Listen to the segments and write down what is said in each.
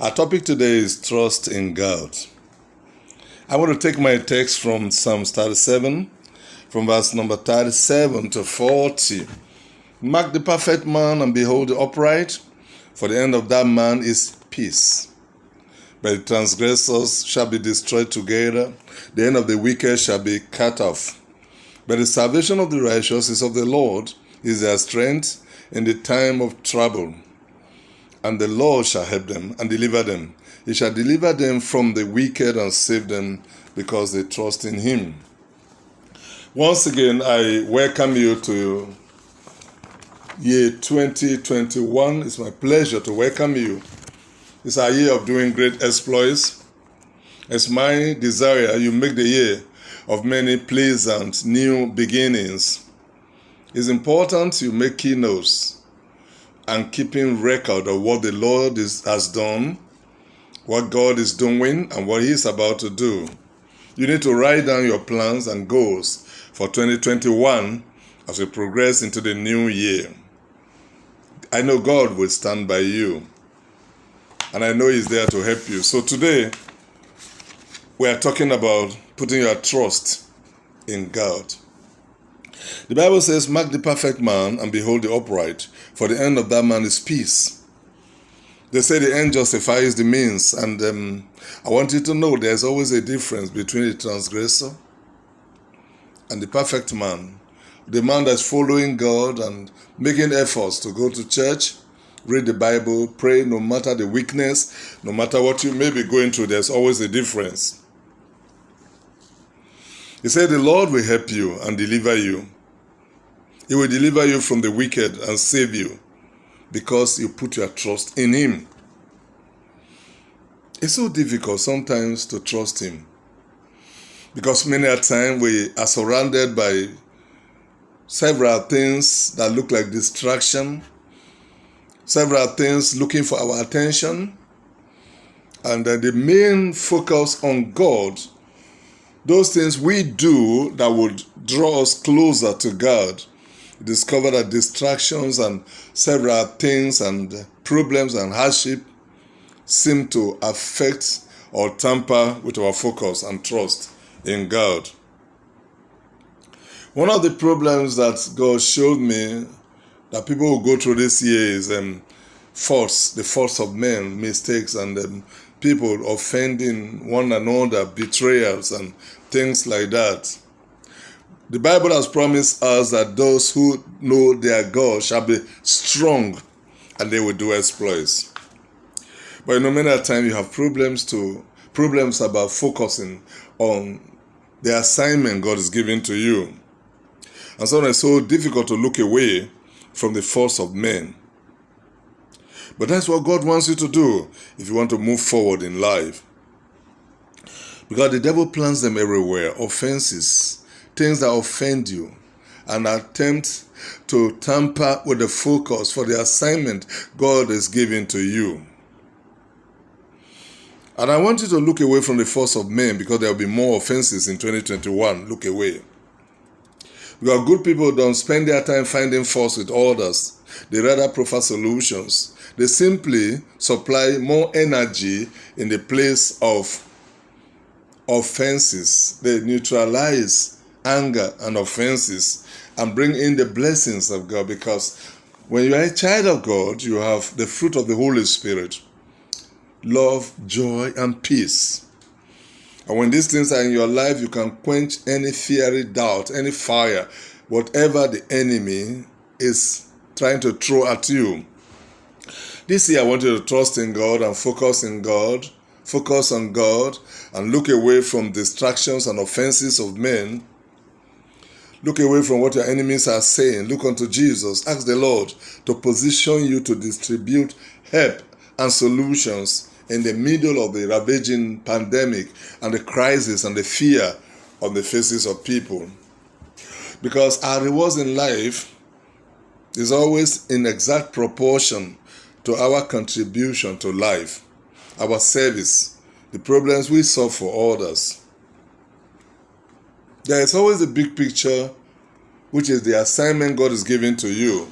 Our topic today is trust in God. I want to take my text from Psalm 37, from verse number 37 to 40. Mark the perfect man and behold the upright, for the end of that man is peace. But the transgressors shall be destroyed together, the end of the wicked shall be cut off. But the salvation of the righteous is of the Lord, is their strength in the time of trouble. And the Lord shall help them and deliver them. He shall deliver them from the wicked and save them because they trust in Him. Once again, I welcome you to year 2021. It's my pleasure to welcome you. It's our year of doing great exploits. It's my desire you make the year of many pleasant new beginnings. It's important you make keynotes and keeping record of what the Lord is, has done, what God is doing, and what He is about to do. You need to write down your plans and goals for 2021 as we progress into the new year. I know God will stand by you, and I know He's there to help you. So today, we are talking about putting your trust in God. The Bible says, Mark the perfect man and behold the upright, for the end of that man is peace. They say the end justifies the means, and um, I want you to know there's always a difference between the transgressor and the perfect man. The man that's following God and making efforts to go to church, read the Bible, pray, no matter the weakness, no matter what you may be going through, there's always a difference. He said, The Lord will help you and deliver you. He will deliver you from the wicked and save you because you put your trust in Him. It's so difficult sometimes to trust Him because many a time we are surrounded by several things that look like distraction, several things looking for our attention, and then the main focus on God, those things we do that would draw us closer to God discover that distractions and several things and problems and hardship seem to affect or tamper with our focus and trust in God. One of the problems that God showed me that people will go through this year is um, faults, the faults of men, mistakes, and um, people offending one another, betrayals, and things like that. The Bible has promised us that those who know their God shall be strong and they will do exploits. But you know, many a time you have problems to problems about focusing on the assignment God is giving to you. And so it's so difficult to look away from the force of men. But that's what God wants you to do if you want to move forward in life. Because the devil plants them everywhere offenses, things that offend you and attempt to tamper with the focus for the assignment God is giving to you. And I want you to look away from the force of men because there will be more offenses in 2021. Look away. Because good people don't spend their time finding faults with others, they rather prefer solutions. They simply supply more energy in the place of offenses. They neutralize anger and offenses and bring in the blessings of God because when you are a child of God, you have the fruit of the Holy Spirit love, joy, and peace. And when these things are in your life, you can quench any fiery doubt, any fire, whatever the enemy is trying to throw at you. This year, I want you to trust in God and focus in God, focus on God, and look away from distractions and offenses of men Look away from what your enemies are saying. Look unto Jesus. Ask the Lord to position you to distribute help and solutions in the middle of the ravaging pandemic and the crisis and the fear on the faces of people. Because our rewards in life is always in exact proportion to our contribution to life, our service, the problems we solve for others. There is always a big picture, which is the assignment God is giving to you.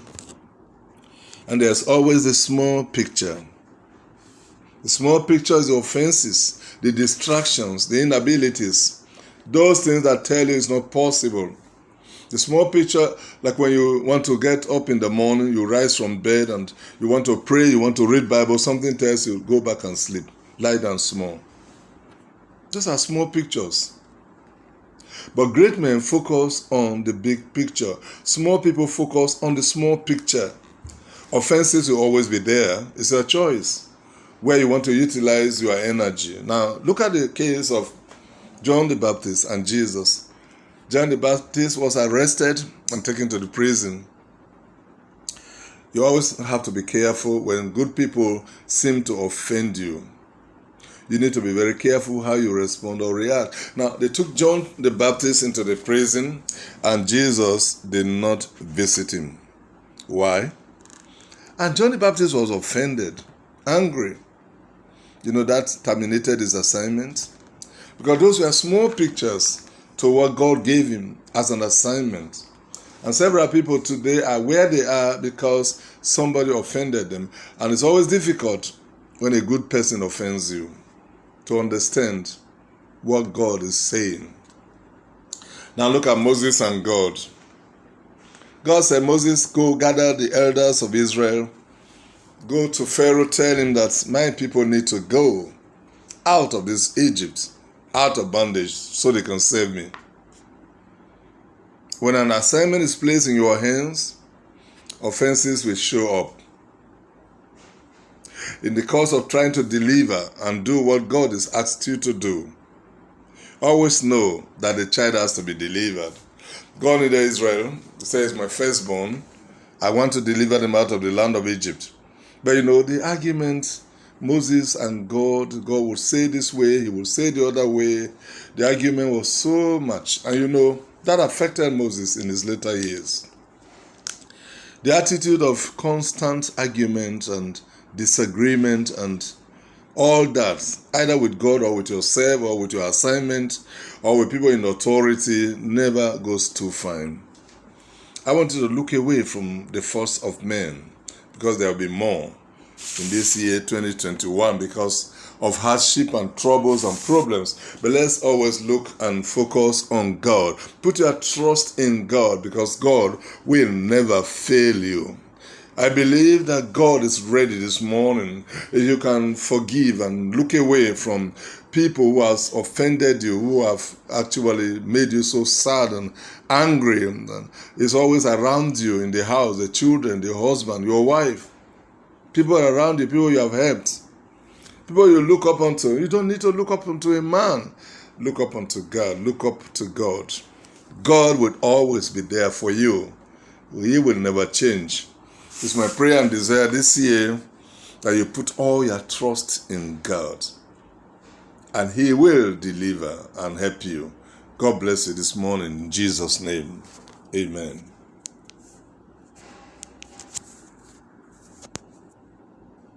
And there's always the small picture, The small picture is the offenses, the distractions, the inabilities, those things that tell you it's not possible. The small picture, like when you want to get up in the morning, you rise from bed and you want to pray, you want to read Bible, something tells you go back and sleep. Lie down small. Those are small pictures. But great men focus on the big picture. Small people focus on the small picture. Offenses will always be there. It's a choice where you want to utilize your energy. Now, look at the case of John the Baptist and Jesus. John the Baptist was arrested and taken to the prison. You always have to be careful when good people seem to offend you. You need to be very careful how you respond or react. Now, they took John the Baptist into the prison, and Jesus did not visit him. Why? And John the Baptist was offended, angry. You know, that terminated his assignment. Because those were small pictures to what God gave him as an assignment. And several people today are where they are because somebody offended them. And it's always difficult when a good person offends you to understand what God is saying. Now look at Moses and God. God said, Moses, go gather the elders of Israel. Go to Pharaoh, tell him that my people need to go out of this Egypt, out of bondage, so they can save me. When an assignment is placed in your hands, offenses will show up in the course of trying to deliver and do what God has asked you to do. Always know that the child has to be delivered. God in Israel says, My firstborn, I want to deliver them out of the land of Egypt. But you know, the argument Moses and God, God would say this way, he would say the other way. The argument was so much. And you know, that affected Moses in his later years. The attitude of constant argument and disagreement and all that, either with God or with yourself or with your assignment or with people in authority, never goes too fine. I want you to look away from the force of men because there will be more in this year 2021 because of hardship and troubles and problems. But let's always look and focus on God. Put your trust in God because God will never fail you. I believe that God is ready this morning. You can forgive and look away from people who have offended you, who have actually made you so sad and angry, and is always around you in the house, the children, the husband, your wife, people around you, people you have helped, people you look up unto. You don't need to look up unto a man. Look up unto God. Look up to God. God will always be there for you. He will never change. It's my prayer and desire this year that you put all your trust in God and He will deliver and help you. God bless you this morning in Jesus' name. Amen.